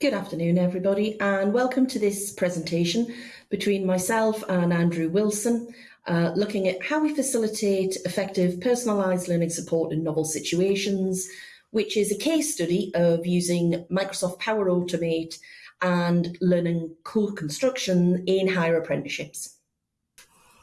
Good afternoon, everybody, and welcome to this presentation between myself and Andrew Wilson, uh, looking at how we facilitate effective personalised learning support in novel situations, which is a case study of using Microsoft Power Automate and learning co-construction in higher apprenticeships.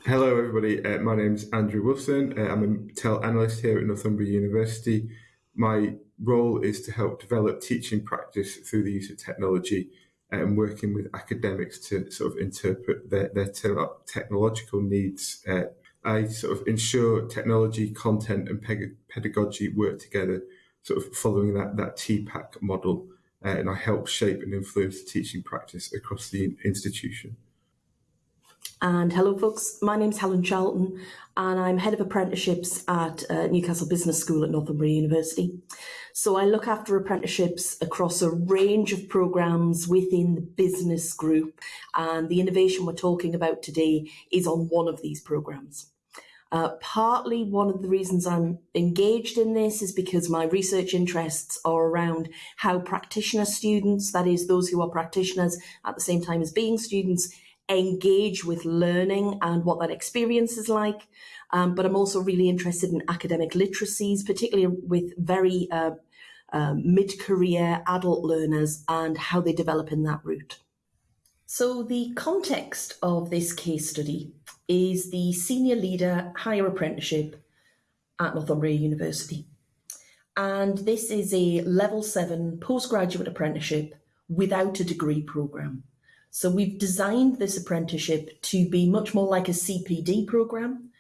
Hello everybody, uh, my name is Andrew Wilson, uh, I'm a TEL analyst here at Northumbria University. My role is to help develop teaching practice through the use of technology and working with academics to sort of interpret their, their te technological needs. Uh, I sort of ensure technology, content and pedagogy work together, sort of following that, that TPACK model. Uh, and I help shape and influence the teaching practice across the institution. And hello, folks. My name's Helen Charlton, and I'm head of apprenticeships at uh, Newcastle Business School at Northumbria University. So I look after apprenticeships across a range of programmes within the business group, and the innovation we're talking about today is on one of these programmes. Uh, partly one of the reasons I'm engaged in this is because my research interests are around how practitioner students, that is those who are practitioners at the same time as being students, engage with learning and what that experience is like. Um, but I'm also really interested in academic literacies, particularly with very uh, uh, mid-career adult learners and how they develop in that route. So the context of this case study is the senior leader higher apprenticeship at Northumbria University. And this is a level seven postgraduate apprenticeship without a degree programme. So we've designed this apprenticeship to be much more like a CPD program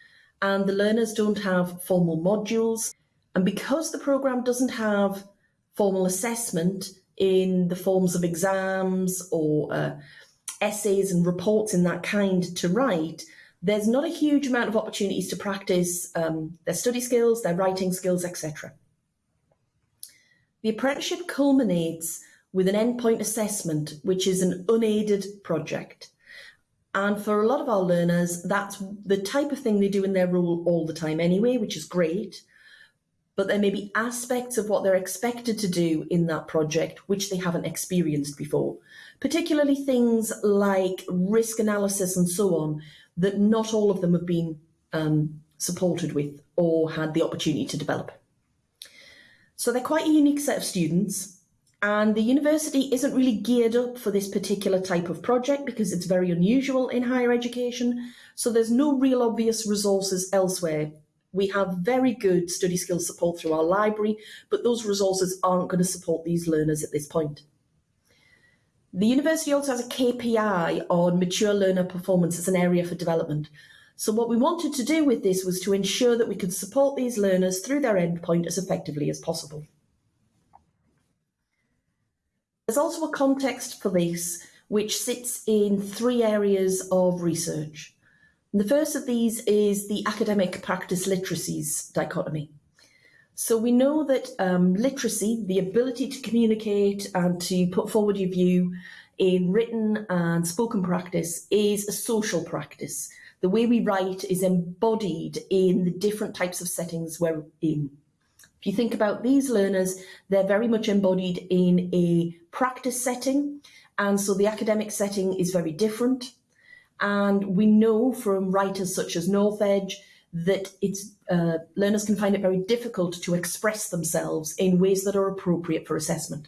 and the learners don't have formal modules. And because the program doesn't have formal assessment in the forms of exams or uh, essays and reports in that kind to write, there's not a huge amount of opportunities to practice um, their study skills, their writing skills, etc. The apprenticeship culminates with an endpoint assessment, which is an unaided project. And for a lot of our learners, that's the type of thing they do in their role all the time anyway, which is great. But there may be aspects of what they're expected to do in that project which they haven't experienced before, particularly things like risk analysis and so on, that not all of them have been um, supported with or had the opportunity to develop. So they're quite a unique set of students and the university isn't really geared up for this particular type of project because it's very unusual in higher education. So there's no real obvious resources elsewhere. We have very good study skills support through our library, but those resources aren't going to support these learners at this point. The university also has a KPI on mature learner performance as an area for development. So what we wanted to do with this was to ensure that we could support these learners through their endpoint as effectively as possible. There's also a context for this which sits in three areas of research. And the first of these is the academic practice literacies dichotomy. So we know that um, literacy, the ability to communicate and to put forward your view in written and spoken practice is a social practice. The way we write is embodied in the different types of settings we're in. If you think about these learners, they're very much embodied in a practice setting. And so the academic setting is very different. And we know from writers such as Northedge that it's, uh, learners can find it very difficult to express themselves in ways that are appropriate for assessment.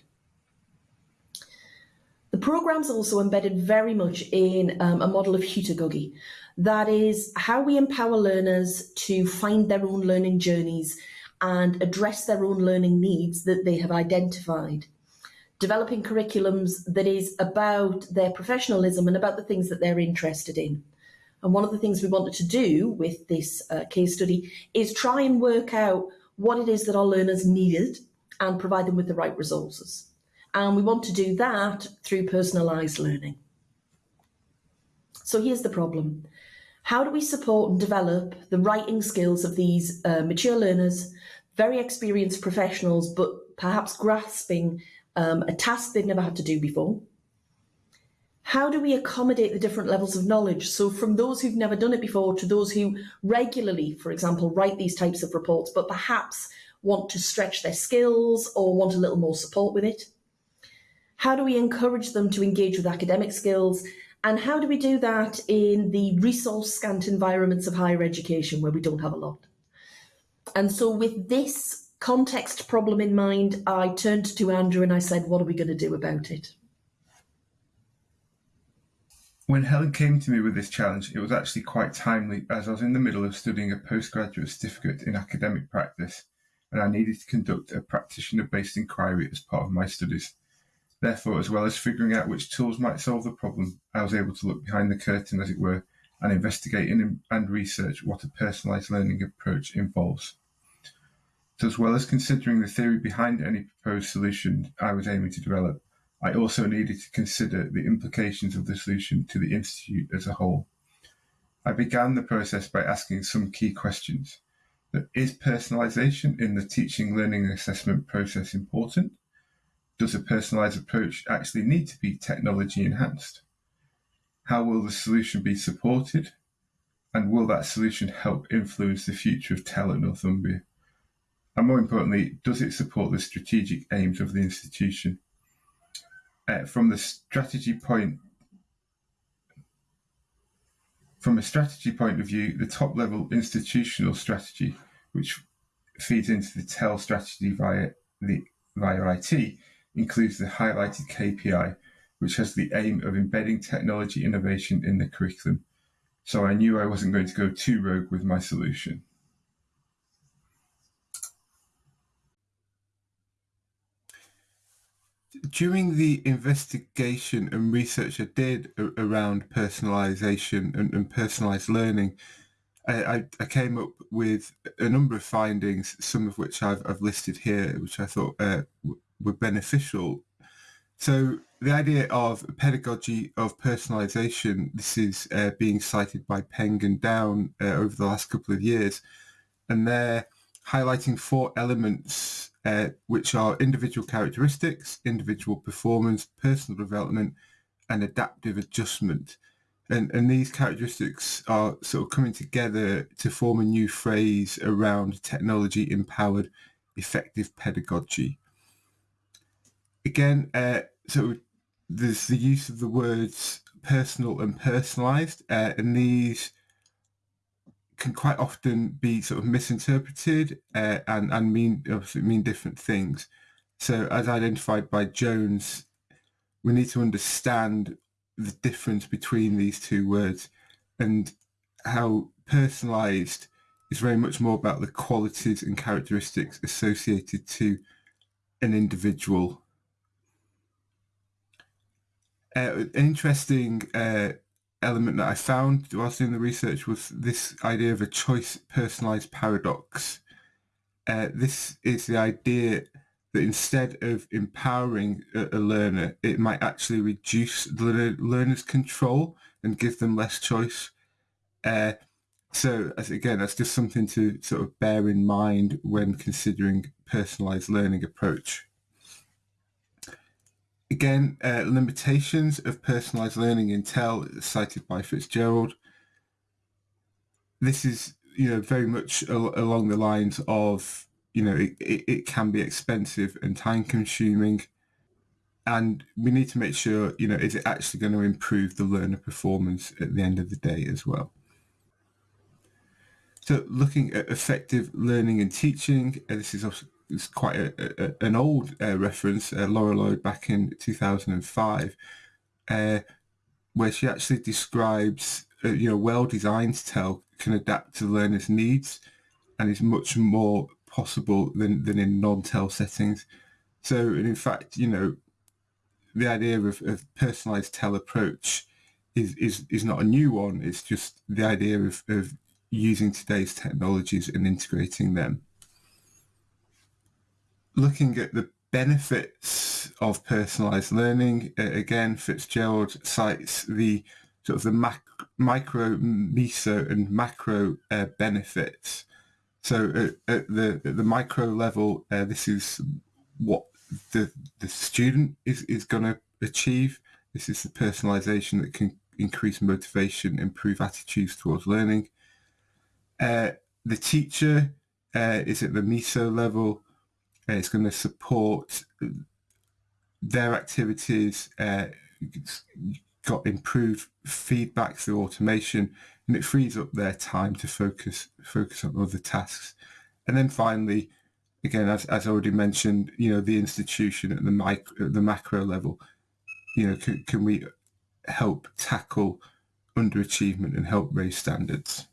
The programme's also embedded very much in um, a model of heutagogy. That is how we empower learners to find their own learning journeys and address their own learning needs that they have identified. Developing curriculums that is about their professionalism and about the things that they're interested in. And one of the things we wanted to do with this uh, case study is try and work out what it is that our learners needed and provide them with the right resources. And we want to do that through personalised learning. So here's the problem. How do we support and develop the writing skills of these uh, mature learners, very experienced professionals, but perhaps grasping um, a task they've never had to do before? How do we accommodate the different levels of knowledge? So from those who've never done it before to those who regularly, for example, write these types of reports, but perhaps want to stretch their skills or want a little more support with it? How do we encourage them to engage with academic skills? And how do we do that in the resource scant environments of higher education where we don't have a lot? And so, with this context problem in mind, I turned to Andrew and I said, What are we going to do about it? When Helen came to me with this challenge, it was actually quite timely as I was in the middle of studying a postgraduate certificate in academic practice and I needed to conduct a practitioner based inquiry as part of my studies. Therefore, as well as figuring out which tools might solve the problem, I was able to look behind the curtain, as it were, and investigate and research what a personalised learning approach involves. So, as well as considering the theory behind any proposed solution I was aiming to develop, I also needed to consider the implications of the solution to the Institute as a whole. I began the process by asking some key questions. Is personalisation in the teaching, learning, and assessment process important? Does a personalised approach actually need to be technology enhanced? How will the solution be supported? And will that solution help influence the future of TEL at Northumbria? And more importantly, does it support the strategic aims of the institution? Uh, from the strategy point from a strategy point of view, the top level institutional strategy, which feeds into the TEL strategy via the via IT, includes the highlighted KPI, which has the aim of embedding technology innovation in the curriculum. So I knew I wasn't going to go too rogue with my solution. During the investigation and research I did around personalization and, and personalized learning, I, I, came up with a number of findings, some of which I've, I've listed here, which I thought uh, were beneficial. So the idea of pedagogy of personalization, this is uh, being cited by Peng and Down uh, over the last couple of years, and they're highlighting four elements, uh, which are individual characteristics, individual performance, personal development, and adaptive adjustment. And, and these characteristics are sort of coming together to form a new phrase around technology empowered effective pedagogy again, uh, so there's the use of the words personal and personalized, uh, and these can quite often be sort of misinterpreted uh, and and mean obviously mean different things. So, as identified by Jones, we need to understand the difference between these two words and how personalized is very much more about the qualities and characteristics associated to an individual uh, an interesting uh, element that I found whilst doing the research was this idea of a choice personalized paradox. Uh, this is the idea that instead of empowering a, a, learner, it might actually reduce the learner's control and give them less choice. Uh, so as, again, that's just something to sort of bear in mind when considering personalized learning approach. Again, uh, limitations of personalized learning in TEL cited by Fitzgerald. This is, you know, very much al along the lines of, you know, it, it, it can be expensive and time consuming. And we need to make sure, you know, is it actually going to improve the learner performance at the end of the day as well? So looking at effective learning and teaching, uh, this is it's quite a, a, an old uh, reference, uh, Laura Lloyd back in 2005, uh, where she actually describes, uh, you know, well-designed TEL can adapt to learners' needs and is much more possible than, than in non-TEL settings. So, and in fact, you know, the idea of, of personalized TEL approach is, is, is not a new one. It's just the idea of, of using today's technologies and integrating them looking at the benefits of personalized learning, uh, again, Fitzgerald cites the sort of the mac- micro, meso, and macro uh, benefits. So at, at, the at the micro level, uh, this is what the the student is is going to achieve. This is the personalization that can increase motivation, improve attitudes towards learning. Uh, the teacher uh, is at the meso level it's going to support their activities uh, got improved feedback through automation, and it frees up their time to focus focus on other tasks. And then finally, again, as, as already mentioned, you know, the institution at the micro, the macro level, you know, can, can we help tackle underachievement and help raise standards?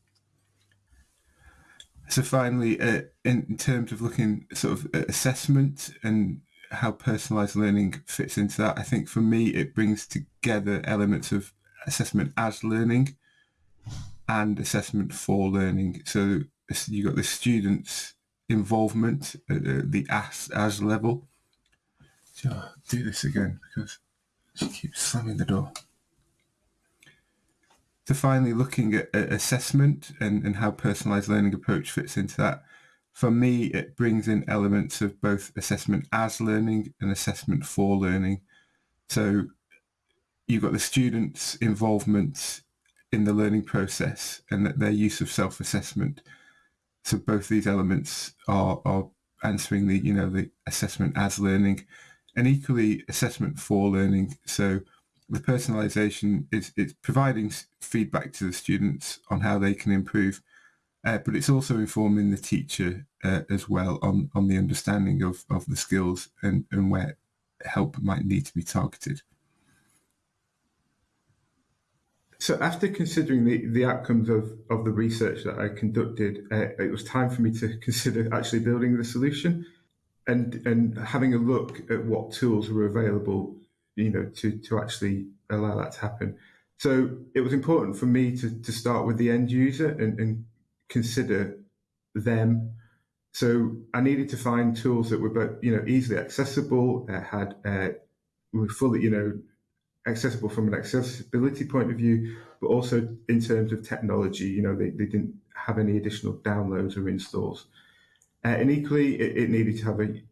So finally, uh, in, terms of looking sort of assessment and how personalized learning fits into that, I think for me it brings together elements of assessment as learning and assessment for learning. So you got the students' involvement at the as as level. So I'll do this again because she keeps slamming the door. So finally, looking at, at assessment and, and how personalised learning approach fits into that, for me, it brings in elements of both assessment as learning and assessment for learning. So you've got the students' involvement in the learning process and their use of self-assessment. So both these elements are, are answering the, you know, the assessment as learning and equally assessment for learning. So the personalization is it's providing feedback to the students on how they can improve, uh, but it's also informing the teacher uh, as well on, on the understanding of, of the skills and, and where help might need to be targeted. So after considering the, the outcomes of, of the research that I conducted, uh, it was time for me to consider actually building the solution and, and having a look at what tools were available you know, to, to actually allow that to happen. So it was important for me to, to start with the end user and, and consider them. So I needed to find tools that were both, you know, easily accessible, uh, had uh, were fully, you know, accessible from an accessibility point of view, but also in terms of technology. You know, they, they didn't have any additional downloads or installs. Uh, and equally, it, it, needed to have a,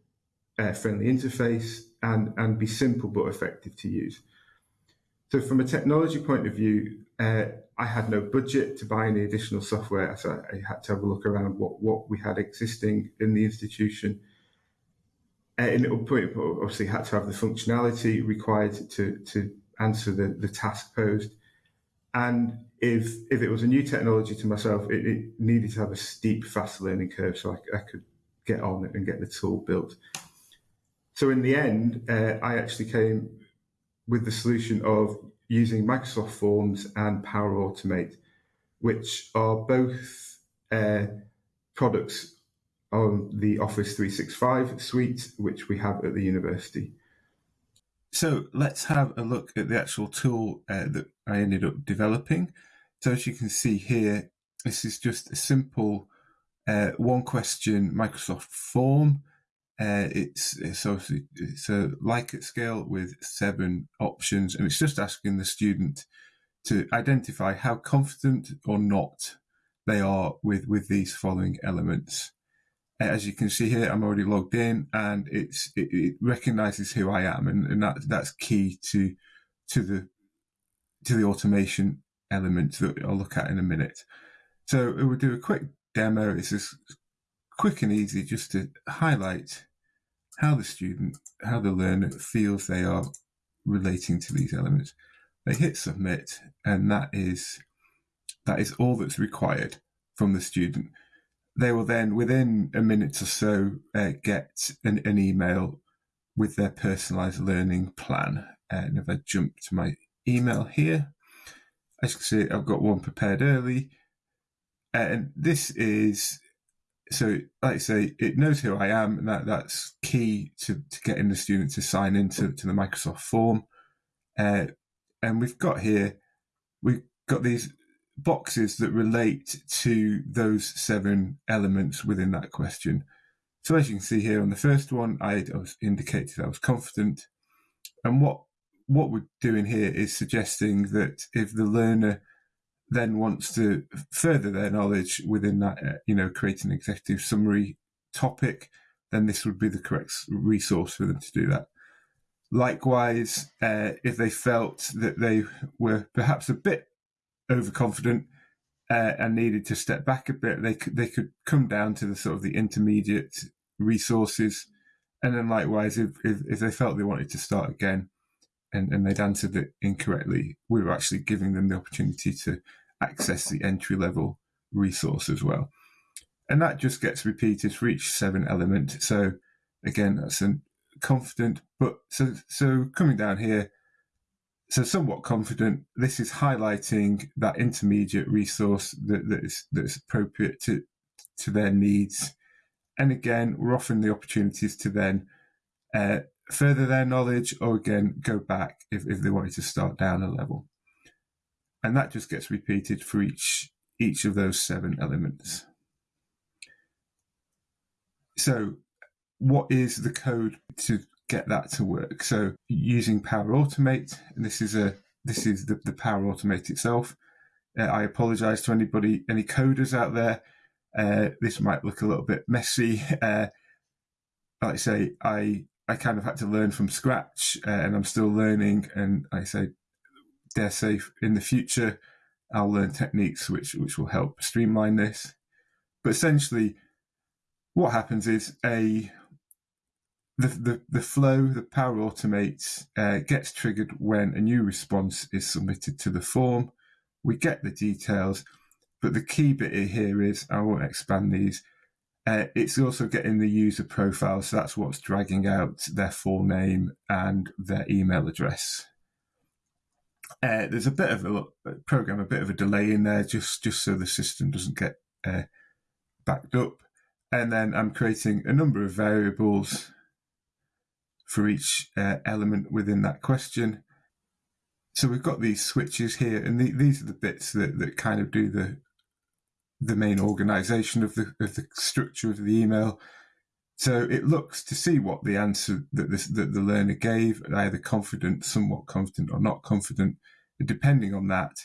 a friendly interface and, and be simple but effective to use. So from a technology point of view, uh, I had no budget to buy any additional software, so I had to have a look around what, what we had existing in the institution. Uh, and it obviously had to have the functionality required to, to answer the, the task posed. And if if it was a new technology to myself, it, it needed to have a steep, fast learning curve so I, I could get on and get the tool built. So in the end, uh, I actually came with the solution of using Microsoft Forms and Power Automate, which are both uh, products on the Office 365 suite, which we have at the university. So let's have a look at the actual tool uh, that I ended up developing. So as you can see here, this is just a simple uh, one question Microsoft form uh, it's it's obviously it's a Likert scale with seven options, and it's just asking the student to identify how confident or not they are with with these following elements. As you can see here, I'm already logged in, and it's it, it recognizes who I am, and, and that that's key to to the to the automation element that I'll look at in a minute. So we'll do a quick demo. It's just quick and easy just to highlight how the student, how the learner feels they are relating to these elements. They hit submit, and that is that is all that's required from the student. They will then, within a minute or so, uh, get an, an, email with their personalised learning plan. And if I jump to my email here, as you can see, I've got one prepared early. And this is so like I say, it knows who I am, and that that's key to, to getting the student to sign into to the Microsoft form. Uh, and we've got here, we've got these boxes that relate to those seven elements within that question. So as you can see here on the first one, I, I was indicated I was confident. And what what we're doing here is suggesting that if the learner then wants to further their knowledge within that, uh, you know, create an executive summary topic, then this would be the correct resource for them to do that. Likewise, uh, if they felt that they were perhaps a bit overconfident uh, and needed to step back a bit, they could they could come down to the sort of the intermediate resources and then likewise, if, if, if they felt they wanted to start again and, and they'd answered it incorrectly, we were actually giving them the opportunity to access the entry level resource as well. And that just gets repeated for each seven element. So again, that's a confident, but so so coming down here, so somewhat confident. This is highlighting that intermediate resource that, that is that's appropriate to to their needs. And again, we're offering the opportunities to then uh, further their knowledge or again go back if, if they wanted to start down a level. And that just gets repeated for each each of those seven elements. So what is the code to get that to work? So using Power Automate, and this is a this is the, the Power Automate itself. Uh, I apologize to anybody, any coders out there. Uh, this might look a little bit messy. Uh, like I say, I I kind of had to learn from scratch, uh, and I'm still learning. And I say, dare say, in the future, I'll learn techniques which which will help streamline this. But essentially, what happens is a the, the, the flow, the Power Automates uh, gets triggered when a new response is submitted to the form. We get the details, but the key bit here is I won't expand these. Uh, it's also getting the user profile, so that's what's dragging out their full name and their email address. Uh, there's a bit of a program, a bit of a delay in there, just just so the system doesn't get uh, backed up. And then I'm creating a number of variables for each uh, element within that question. So we've got these switches here, and the, these are the bits that, that kind of do the the main organization of the of the structure of the email. So it looks to see what the answer that, this, that the learner gave, either confident, somewhat confident, or not confident. Depending on that,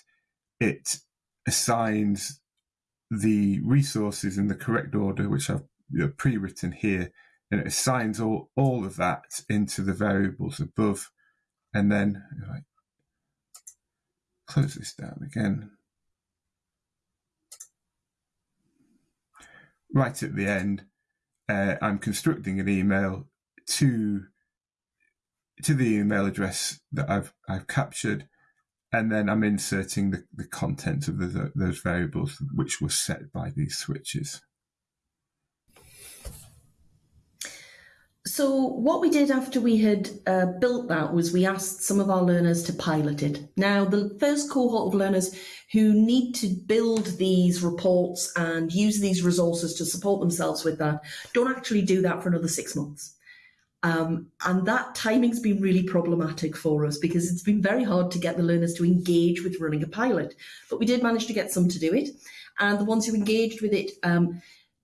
it assigns the resources in the correct order, which I've pre-written here, and it assigns all, all of that into the variables above. And then I close this down again, right at the end, uh, I'm constructing an email to to the email address that I've I've captured, and then I'm inserting the, the content of the, those variables which were set by these switches. So what we did after we had uh, built that was we asked some of our learners to pilot it. Now, the first cohort of learners who need to build these reports and use these resources to support themselves with that don't actually do that for another six months. Um, and that timing's been really problematic for us because it's been very hard to get the learners to engage with running a pilot. But we did manage to get some to do it. And the ones who engaged with it um,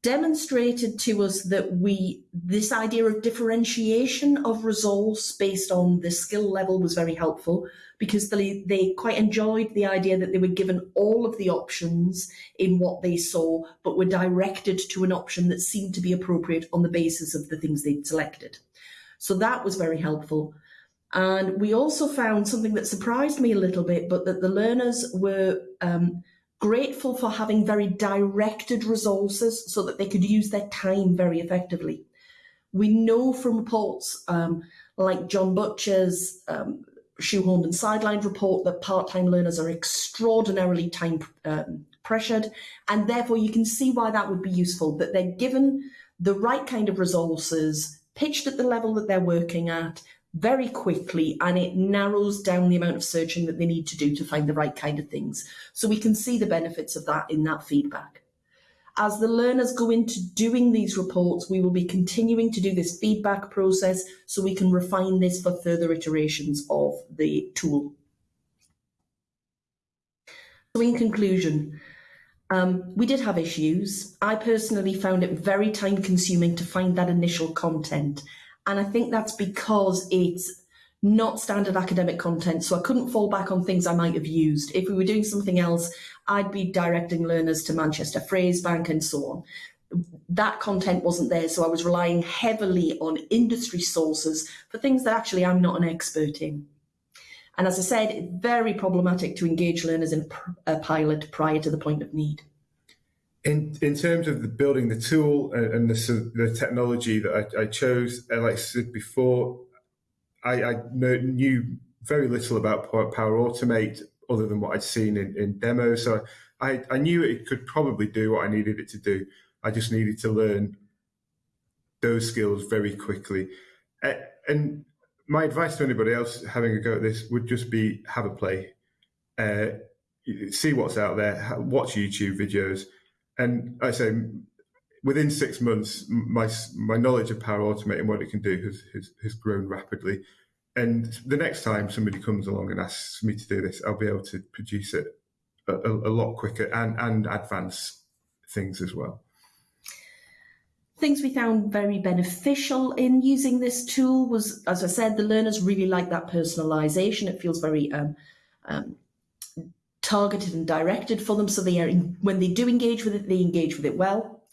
demonstrated to us that we this idea of differentiation of resource based on the skill level was very helpful because they, they quite enjoyed the idea that they were given all of the options in what they saw but were directed to an option that seemed to be appropriate on the basis of the things they'd selected. So that was very helpful. And we also found something that surprised me a little bit but that the learners were um, grateful for having very directed resources so that they could use their time very effectively. We know from reports um, like John Butcher's um, shoehorned and sidelined report that part-time learners are extraordinarily time um, pressured and therefore you can see why that would be useful that they're given the right kind of resources pitched at the level that they're working at very quickly and it narrows down the amount of searching that they need to do to find the right kind of things. So we can see the benefits of that in that feedback. As the learners go into doing these reports, we will be continuing to do this feedback process so we can refine this for further iterations of the tool. So in conclusion, um, we did have issues. I personally found it very time consuming to find that initial content and I think that's because it's not standard academic content. So I couldn't fall back on things I might have used. If we were doing something else, I'd be directing learners to Manchester Phrase Bank and so on. That content wasn't there. So I was relying heavily on industry sources for things that actually I'm not an expert in. And as I said, very problematic to engage learners in a pilot prior to the point of need. In in terms of the building the tool and, the, the technology that I, I chose, uh, like I said before, I, I knew very little about Power Automate other than what I'd seen in, in demos. So I, I knew it could probably do what I needed it to do. I just needed to learn those skills very quickly. And my advice to anybody else having a go at this would just be have a play, uh, see what's out there, watch YouTube videos, and I say within six months, my my knowledge of Power Automate and what it can do has, has, has grown rapidly. And the next time somebody comes along and asks me to do this, I'll be able to produce it a, a, lot quicker and and advance things as well. Things we found very beneficial in using this tool was, as I said, the learners really like that personalisation. It feels very um, um, targeted and directed for them. So they are, when they do engage with it, they engage with it well.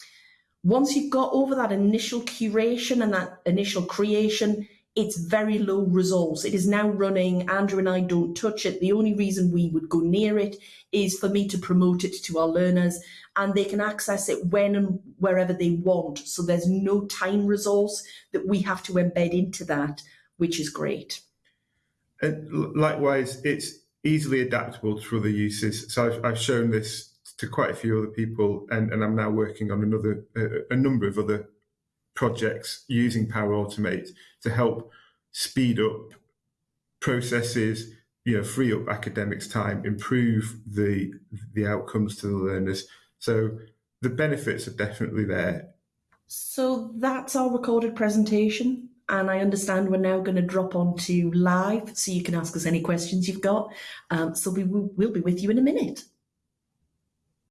Once you've got over that initial curation and that initial creation, it's very low resource. It is now running. Andrew and I don't touch it. The only reason we would go near it is for me to promote it to our learners and they can access it when and wherever they want. So there's no time resource that we have to embed into that, which is great. And likewise, it's easily adaptable to other uses. So I've, I've shown this to quite a few other people, and, and I'm now working on another a number of other projects using Power Automate to help speed up processes, you know, free up academics' time, improve the the outcomes to the learners. So the benefits are definitely there. So that's our recorded presentation. And I understand we're now going to drop onto live so you can ask us any questions you've got. Um, so we will we'll be with you in a minute.